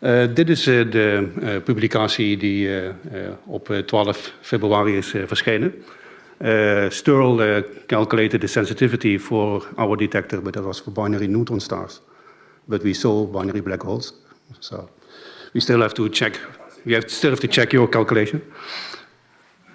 Uh, dit is uh, de uh, publicatie die op 12 februari is verschenen. Stirl calculated the sensitivity for our detector, but that was for binary neutron stars. But we saw binary black holes, so we still have to check. We have still have to check your calculation.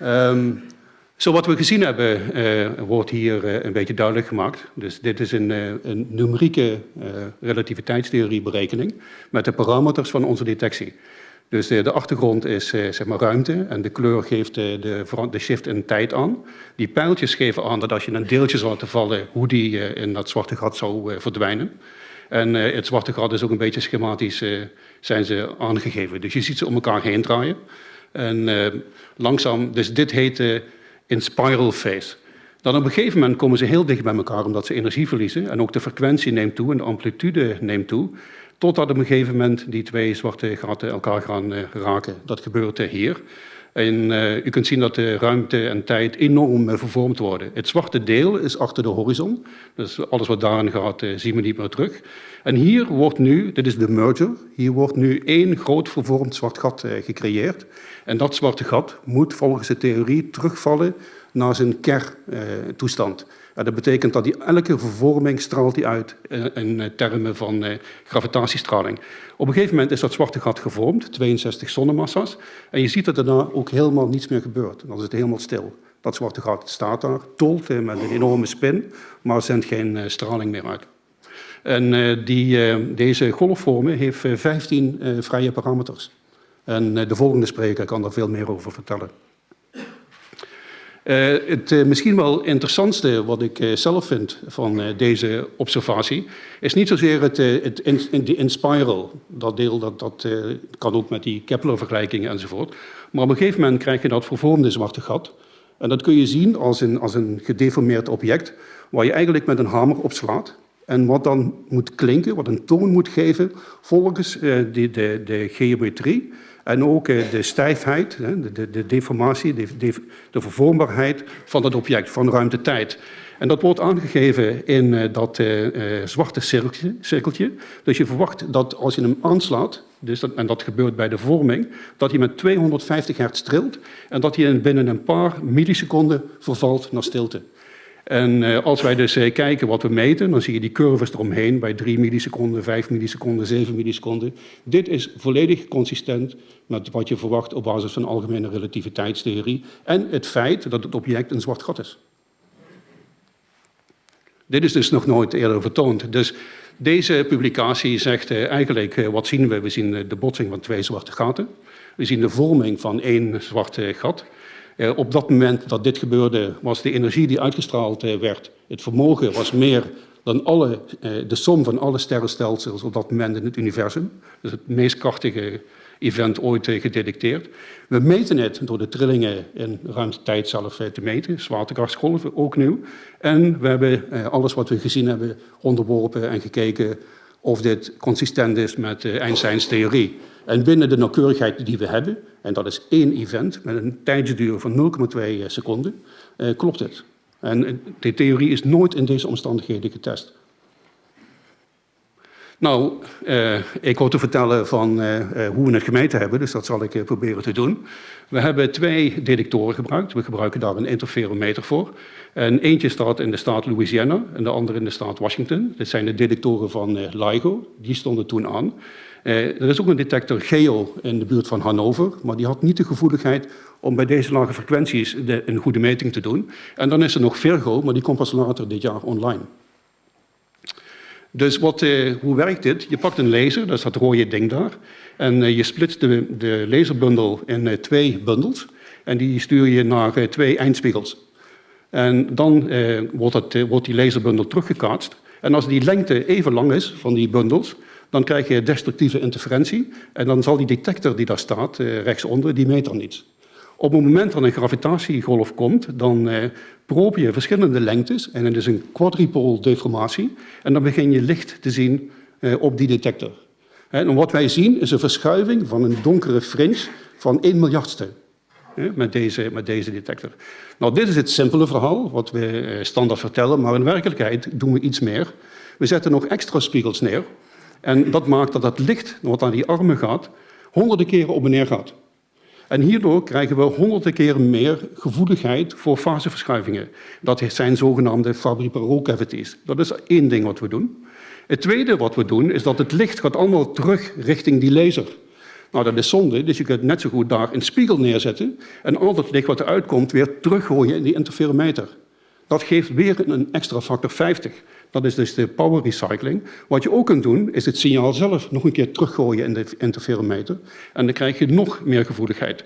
Um, zo wat we gezien hebben, uh, wordt hier uh, een beetje duidelijk gemaakt. Dus dit is een, uh, een numerieke relativiteitstheorieberekening met de parameters van onze detectie. Dus de achtergrond is zeg maar ruimte en de kleur geeft de, de, de, shift in tijd aan. Die pijltjes geven aan dat als je een deeltje zou laten vallen, hoe die in dat zwarte gat zou verdwijnen. En het zwarte gat is ook een beetje schematisch zijn ze aangegeven. Dus je ziet ze om elkaar heen draaien. En langzaam, dus dit heet in spiral phase. Dan op een gegeven moment komen ze heel dicht bij elkaar omdat ze energie verliezen en ook de frequentie neemt toe en de amplitude neemt toe, totdat op een gegeven moment die twee zwarte gaten elkaar gaan uh, raken. Dat gebeurt uh, hier. En uh, u kunt zien dat de ruimte en tijd enorm vervormd worden. Het zwarte deel is achter de horizon, dus alles wat daarin gaat zien we niet meer terug. En hier wordt nu, dit is de merger, hier wordt nu één groot vervormd zwart gat gecreëerd. En dat zwarte gat moet volgens de theorie terugvallen naar zijn kerntoestand. Dat betekent dat die elke vervorming straalt die uit in uh, termen van gravitatiestraling. Op een gegeven moment is dat zwarte gat gevormd, 62 zonnemassa's, en je ziet dat er daarna ook helemaal niets meer gebeurt. Dan is het helemaal stil. Dat zwarte gat staat daar, tolt met een enorme spin, maar zendt geen straling meer uit. En die, deze golfvormen heeft 15 vrije parameters. En eh, de volgende spreker kan daar veel meer over vertellen. Uh, het uh, misschien wel interessantste wat ik uh, zelf vind van deze observatie is niet zozeer het, het in, in, de inspiral, dat deel dat, dat kan ook met die Kepler-vergelijkingen enzovoort. Maar op een gegeven moment krijg je dat vervormde zwarte gat. En dat kun je zien als een, als een gedeformeerd object waar je eigenlijk met een hamer op slaat. En wat dan moet klinken, wat een toon moet geven volgens de, de, de geometrie en ook eh, de stijfheid, de, de deformatie, de, de, vervormbaarheid van het object, van ruimte-tijd. En dat wordt aangegeven in eh, dat uh, zwarte cirkeltje, cirkeltje. Dus je verwacht dat als je hem aanslaat, dus dat, en dat gebeurt bij de vorming, dat hij met 250 hertz trilt en dat hij binnen een paar milliseconden vervalt naar stilte. En uh, als wij dus uh, kijken wat we meten, dan zie je die curves eromheen bij 3 milliseconden, 5 milliseconden, 7 milliseconden. Dit is volledig consistent met wat je verwacht op basis van algemene relativiteitstheorie en het feit dat het object een zwart gat is. Dit is dus nog nooit eerder vertoond. Dus deze publicatie zegt uh, eigenlijk, wat zien we? We zien de botsing van twee zwarte gaten. We zien de vorming van één zwart gat. Uh, op dat moment dat dit gebeurde, was de energie die uitgestraald uh, werd, het vermogen was meer dan alle, uh, de som van alle sterrenstelsels op dat moment in het universum. Dus het meest krachtige event ooit gedetecteerd. We meten het door de trillingen in ruimte-tijd zelf te meten, zwaartekrachtsgolven, ook nieuw. En we hebben alles wat we gezien hebben onderworpen en gekeken of dit consistent is met Einsteins theorie. En binnen de nauwkeurigheid die we hebben, en dat is één event met een tijdsduur van 0,2 seconden, eh, klopt het. En de theorie is nooit in deze omstandigheden getest. Nou, eh, ik hoor te vertellen van eh, eh, hoe we het gemeten hebben, dus dat zal ik eh, proberen te doen. We hebben twee detectoren gebruikt. We gebruiken daar een interferometer voor. En eentje staat in de staat Louisiana en de andere in de staat Washington. Dit zijn de detectoren van eh, LIGO, die stonden toen aan. Eh, er is ook een detector GEO in de buurt van Hannover, maar die had niet de gevoeligheid om bij deze lage frequenties een goede meting te doen. En dan is er nog Virgo, maar die komt pas later dit jaar online. Dus wat, eh, hoe werkt dit? Je pakt een laser, dat is dat rode ding daar, en eh, je splitst de, de laserbundel in twee bundels en die stuur je naar twee eindspiegels. En dan wordt, wordt die laserbundel teruggekaatst. En als die lengte even lang is van die bundels, dan krijg je destructieve interferentie en dan zal die detector die daar staat, eh, rechtsonder, die meet dan niets. Op het moment dat een gravitatiegolf komt, dan eh, probe je verschillende lengtes en het is een quadrupole deformatie en dan begin je licht te zien eh, op die detector. En wat wij zien is een verschuiving van een donkere fringe van 1 miljardste met deze, met deze detector. Nou, dit is het simpele verhaal wat we standaard vertellen, maar in werkelijkheid doen we iets meer. We zetten nog extra spiegels neer En dat maakt dat het licht wat naar die armen gaat, honderden keren op en neer gaat. En hierdoor krijgen we honderden keren meer gevoeligheid voor faseverschuivingen. Dat zijn zogenaamde Fabry-Perot cavities. Dat is één ding wat we doen. Het tweede wat we doen, is dat het licht gaat allemaal terug richting die laser. Nou, dat is zonde, dus je kunt net zo goed daar een spiegel neerzetten en al dat licht wat eruit komt weer teruggooien in die interferometer. Dat geeft weer een extra factor 50. Dat is dus de power recycling. Wat je ook kunt doen, is het signaal zelf nog een keer teruggooien in de interferometer. En dan krijg je nog meer gevoeligheid.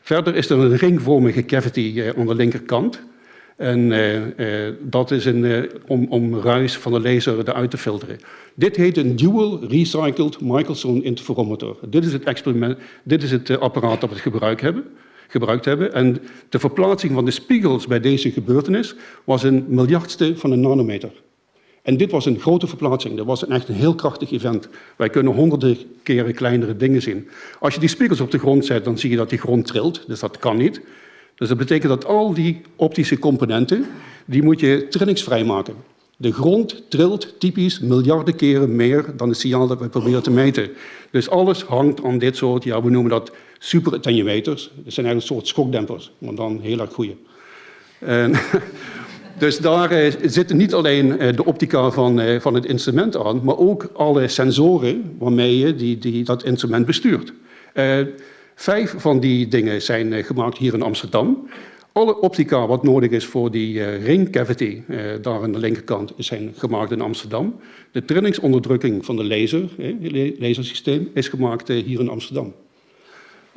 Verder is er een ringvormige cavity eh, aan de linkerkant. En uh, uh, dat is een, om, om ruis van de laser eruit te filteren. Dit heet een Dual Recycled Michelson Interferometer. Dit is het, experiment, dit is het apparaat dat we gebruikt hebben, gebruikt hebben. En de verplaatsing van de spiegels bij deze gebeurtenis was een miljardste van een nanometer. En dit was een grote verplaatsing. Dat was een echt een heel krachtig event. Wij kunnen honderden keren kleinere dingen zien. Als je die spiegels op de grond zet, dan zie je dat die grond trilt. Dus dat kan niet. Dus dat betekent dat al die optische componenten, die moet je trillingsvrij maken. De grond trilt typisch miljarden keren meer dan het signaal dat we proberen te meten. Dus alles hangt aan dit soort, ja, we noemen dat super attenuators. Dat zijn eigenlijk een soort schokdempers, maar dan heel erg goede. En, dus daar eh, zitten niet alleen eh, de optica van, eh, van het instrument aan, maar ook alle sensoren waarmee je die, die, dat instrument bestuurt. Vijf van die dingen zijn gemaakt hier in Amsterdam. Alle optica wat nodig is voor die ring cavity, daar aan de linkerkant, zijn gemaakt in Amsterdam. De trillingsonderdrukking van de laser, lasersysteem, is gemaakt hier in Amsterdam.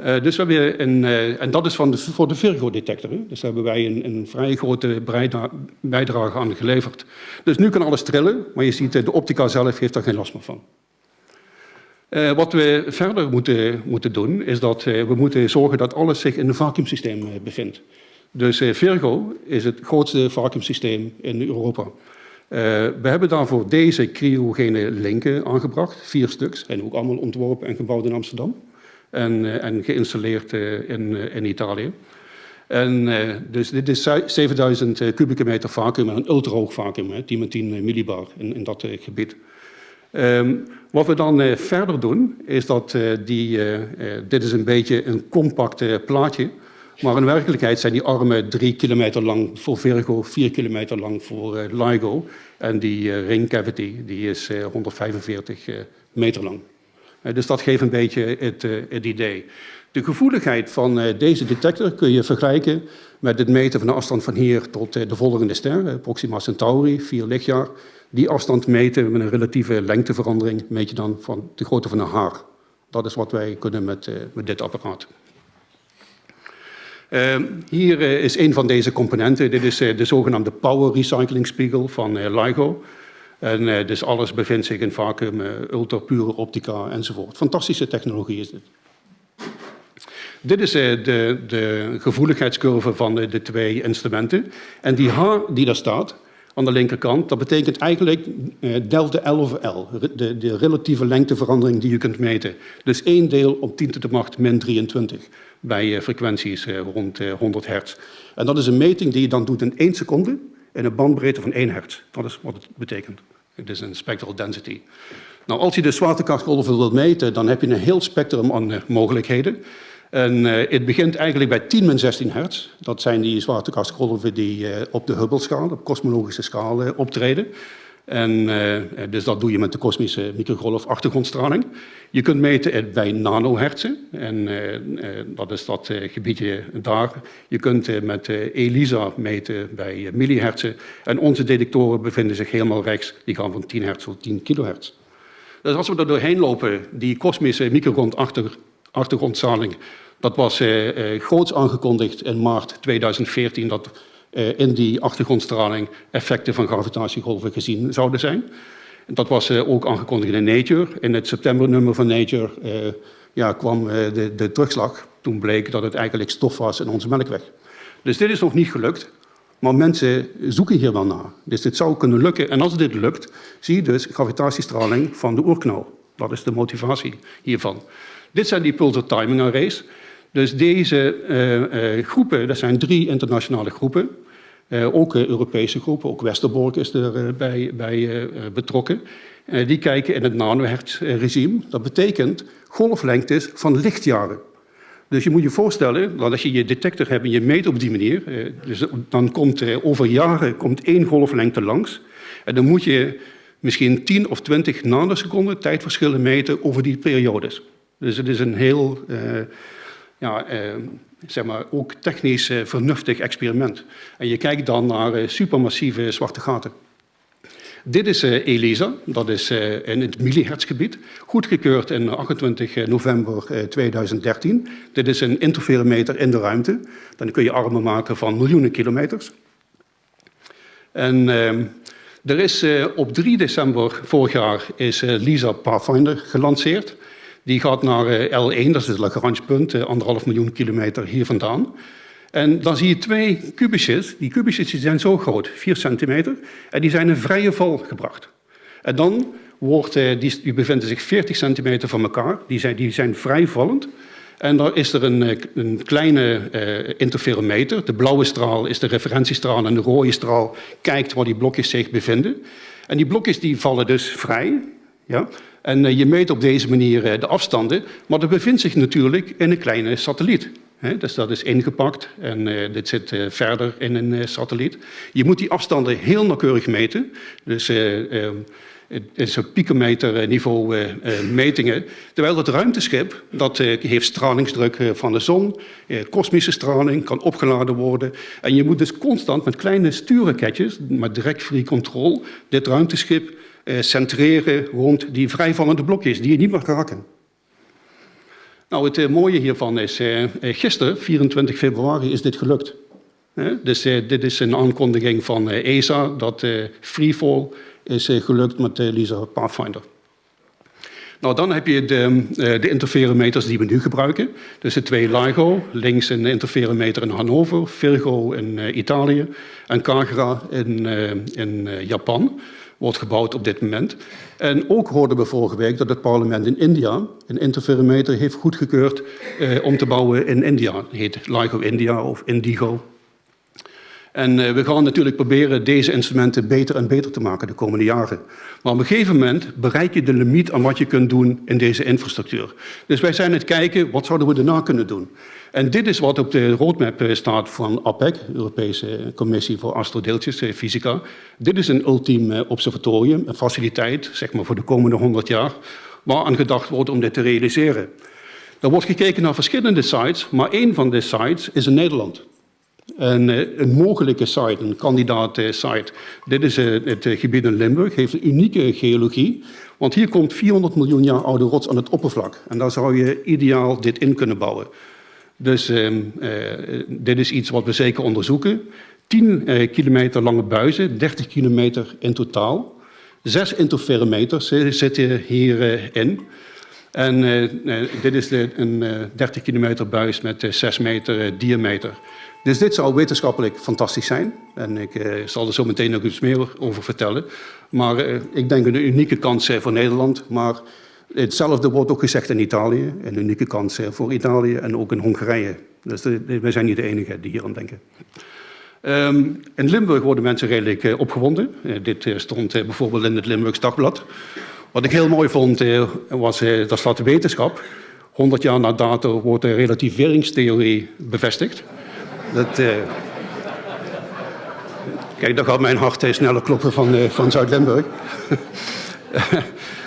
Dus we hebben een, en dat is van de, voor de Virgo-detector. Dus daar hebben wij een, een vrij grote bijdrage aan geleverd. Dus nu kan alles trillen, maar je ziet de optica zelf heeft daar geen last meer van. Wat we verder moeten, moeten doen, is dat we moeten zorgen dat alles zich in een vacuümsysteem uh, bevindt. Dus Virgo is het grootste vacuümsysteem in Europa. we hebben daarvoor deze cryogene linken aangebracht, vier stuks, en ook allemaal ontworpen en gebouwd in Amsterdam en, en geïnstalleerd in, in Italië. En, dus dit is 7000 kubieke meter vacuüm en een ultrahoog vacuüm, 10 met 10 millibar in, in dat gebied. Um, wat we dan verder doen, is dat die, dit is een beetje een compact plaatje, maar in werkelijkheid zijn die armen drie kilometer lang voor Virgo, vier kilometer lang voor LIGO. En die ring cavity die is 145 meter lang. Dus dat geeft een beetje het, het idee. De gevoeligheid van deze detector kun je vergelijken met het meten van de afstand van hier tot de volgende ster, Proxima Centauri, vier lichtjaar. Die afstand meten met een relatieve lengteverandering, meet je dan van de grootte van een haar. Dat is wat wij kunnen met, met dit apparaat. Uh, hier is een van deze componenten. Dit is de zogenaamde power recycling spiegel van LIGO. En dus alles bevindt zich in vacuüm, ultrapure optica enzovoort. Fantastische technologie is dit. Dit is de, de gevoeligheidscurve van de, twee instrumenten. En die H die daar staat, aan de linkerkant. Dat betekent eigenlijk delta L over L, de, de, relatieve lengteverandering die je kunt meten. Dus 1 deel op 10 to de macht min 23 bij frequenties rond 100 hertz. En dat is een meting die je dan doet in 1 seconde in een bandbreedte van 1 hertz. Dat is wat het betekent. Het is een spectral density. Nou, als je de zwaartekrachtgolven wilt meten, dan heb je een heel spectrum aan mogelijkheden. En uh, het begint eigenlijk bij 10 min 16 hertz. Dat zijn die zwaartekrachtsgolven die uh, op de Hubble-schaal, op kosmologische schaal, optreden. En dus dat doe je met de kosmische microgolf achtergrondstraling. Je kunt meten bij nanohertzen, en dat is dat gebiedje daar. Je kunt met ELISA meten bij millihertzen. En onze detectoren bevinden zich helemaal rechts, die gaan van 10 hertz tot 10 kilohertz. Dus als we er doorheen lopen, die kosmische microgolf achter achtergrondzaling. Dat was eh, eh, groots aangekondigd in maart 2014 dat eh, in die achtergrondstraling effecten van gravitatiegolven gezien zouden zijn. Dat was eh, ook aangekondigd in Nature. In het septembernummer van Nature eh, ja, kwam eh, de, de terugslag. Toen bleek dat het eigenlijk stof was in onze melkweg. Dus dit is nog niet gelukt. Maar mensen zoeken hier wel naar. Dus dit zou kunnen lukken. En als dit lukt, zie je dus gravitatiestraling van de oerknal. Dat is de motivatie hiervan. Dit zijn die pulsar timing arrays. Dus deze uh, uh, groepen, dat zijn drie internationale groepen. ook Europese groepen, ook Westerbork is erbij bij, betrokken. die kijken in het nanohertz-regime. Dat betekent golflengtes van lichtjaren. Dus je moet je voorstellen dat als je je detector hebt en je meet op die manier, dus dan komt over jaren komt één golflengte langs. En dan moet je misschien 10 of 20 nanoseconden tijdverschillen meten over die periodes. Dus het is een heel, ja, uh, zeg maar, ook technisch uh, vernuftig experiment. En je kijkt dan naar supermassieve zwarte gaten. Dit is ELISA, dat is in het millihertzgebied, goedgekeurd in 28 november 2013. Dit is een interferometer in de ruimte. Dan kun je armen maken van miljoenen kilometers. En ehm, er is op 3 december vorig jaar is LISA Pathfinder gelanceerd. Die gaat naar uh, L1, dat is het Lagrange-punt, anderhalf miljoen kilometer hier vandaan. En dan zie je twee kubusjes. Die kubusjes zijn zo groot, 4 centimeter, en die zijn in vrije val gebracht. En dan wordt, die, die bevinden zich 40 centimeter van elkaar, die zijn, die zijn vrijvallend. En dan is er een, eh, een kleine interferometer. De blauwe straal is de referentiestraal en de rode straal kijkt waar die blokjes zich bevinden. En die blokjes die vallen dus vrij. Ja? En uh, je meet op deze manier uh, de afstanden, maar dat bevindt zich natuurlijk in een kleine satelliet. Dus dat is ingepakt en uh, dit zit verder in een satelliet. Je moet die afstanden heel nauwkeurig meten. Dus ehm, is op picometerniveau metingen. Terwijl het ruimteschip, dat heeft stralingsdruk van de zon, kosmische straling, kan opgeladen worden. En je moet dus constant met kleine stuurraketjes, met direct free control, dit ruimteschip centreren rond die vrijvallende blokjes die je niet mag raken. Nou, het mooie hiervan is, gisteren, 24 februari, is dit gelukt. Dus dit is een aankondiging van ESA dat freefall is eh, gelukt met LISA Pathfinder. Nou, dan heb je de, eh, de, interferometers die we nu gebruiken. Dus de twee LIGO, links een interferometer in Hannover, Virgo in uh, Italië en Kagra in, uh, in Japan. Wordt gebouwd op dit moment. En ook hoorden we vorige week dat het parlement in India een interferometer heeft goedgekeurd om te bouwen in India. Het heet LIGO India of Indigo en uh, we gaan natuurlijk proberen deze instrumenten beter en beter te maken de komende jaren. Maar op een gegeven moment bereik je de limiet aan wat je kunt doen in deze infrastructuur. Dus wij zijn het kijken, wat zouden we daarna kunnen doen? En dit is wat op de roadmap eh, staat van APEC, Europese Commissie voor Astrodeeltjes, eh, Fysica. Dit is een ultiem observatorium, een faciliteit, zeg maar voor de komende 100 jaar, waar aan gedacht wordt om dit te realiseren. Er wordt gekeken naar verschillende sites, maar één van de sites is in Nederland. Een, eh, een, mogelijke site, een kandidaat eh, site. Dit is eh, het gebied in Limburg, heeft een unieke geologie. Want hier komt 400 miljoen jaar oude rots aan het oppervlak. En daar zou je ideaal dit in kunnen bouwen. Dus uh, dit is iets wat we zeker onderzoeken. 10 uh, kilometer lange buizen, 30 kilometer in totaal. Zes interferometers zitten hierin. En dit is een 30 kilometer buis met 6 meter diameter. Dus dit zou wetenschappelijk fantastisch zijn. En ik zal er zo meteen nog iets meer over vertellen. Maar ik denk een unieke kans voor Nederland. Maar hetzelfde wordt ook gezegd in Italië. Een unieke kans voor Italië en ook in Hongarije. Dus wij zijn niet de enige die hier aan denken. Um, in Limburg worden mensen redelijk opgewonden. dit stond bijvoorbeeld in het Limburgs Dagblad. Wat ik heel mooi vond, was, daar staat de wetenschap. 100 jaar na dato wordt de relativeringstheorie bevestigd. Dat, uh... Kijk, dan gaat mijn hart sneller kloppen van, van Zuid-Limburg.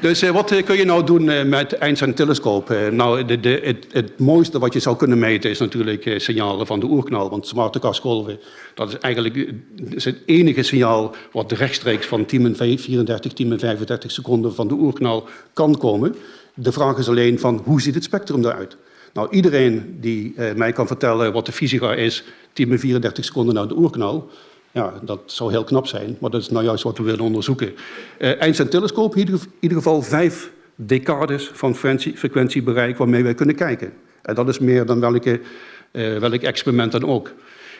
dus wat kun je nou doen met Einstein-telescoop? nou, de, de, het, het, mooiste wat je zou kunnen meten is natuurlijk signalen van de oerknal. Want zwaartekrachtsgolven, dat is eigenlijk het enige signaal wat rechtstreeks van 10 34, 10 35 seconden van de oerknal kan komen. De vraag is alleen van hoe ziet het spectrum eruit? Nou, iedereen die eh, mij kan vertellen wat de fysica is, 10 bij 34 seconden na de oerknal, ja, dat zou heel knap zijn, maar dat is nou juist wat we willen onderzoeken. Uh, Einstein-telescoop, in ieder geval vijf decades van frequentiebereik waarmee wij kunnen kijken. En dat is meer dan welke, uh, welk experiment dan ook.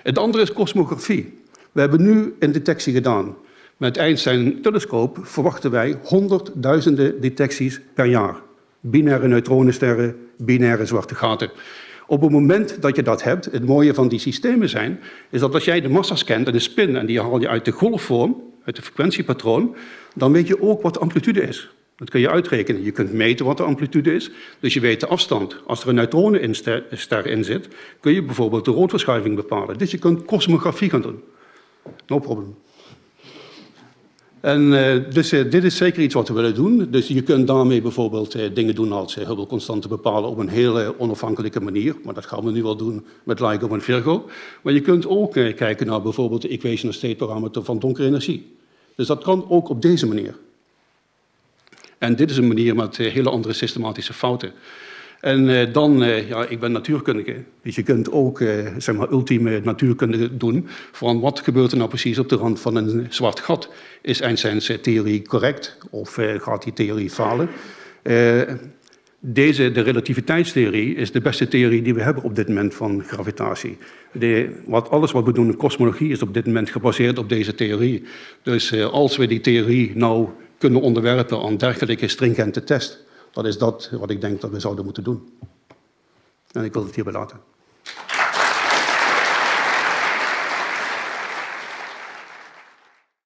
Het andere is kosmografie. We hebben nu een detectie gedaan. Met Einstein-telescoop verwachten wij honderdduizenden detecties per jaar binaire neutronensterren, binaire zwarte gaten. Op het moment dat je dat hebt, het mooie van die systemen zijn, is dat als jij de massa scant en de spin en die haal je uit de golfvorm, uit de frequentiepatroon, dan weet je ook wat de amplitude is. Dat kun je uitrekenen. Je kunt meten wat de amplitude is, dus je weet de afstand. Als er een neutronenster in zit, kun je bijvoorbeeld de roodverschuiving bepalen. Dus je kunt kosmografie gaan doen. No problem. En uh, dus uh, dit is zeker iets wat we willen doen. Dus je kunt daarmee bijvoorbeeld uh, dingen doen als Hubble-constanten bepalen op een hele onafhankelijke manier. Maar dat gaan we nu wel doen met LIGO en Virgo. Maar je kunt ook kijken naar bijvoorbeeld de equation of state parameter van donkere energie. Dus dat kan ook op deze manier. En dit is een manier met hele andere systematische fouten. En uh, dan, uh, ja, ik ben natuurkundige, dus je kunt ook uh, zeg maar ultieme natuurkunde doen van wat gebeurt er nou precies op de rand van een zwart gat. Is Einstein's theorie correct of gaat die theorie falen? deze, de relativiteitstheorie, is de beste theorie die we hebben op dit moment van gravitatie. De, wat, alles wat we doen in kosmologie is op dit moment gebaseerd op deze theorie. Dus als we die theorie nou kunnen onderwerpen aan dergelijke stringente test, dat is dat wat ik denk dat we zouden moeten doen. En ik wil het hierbij laten.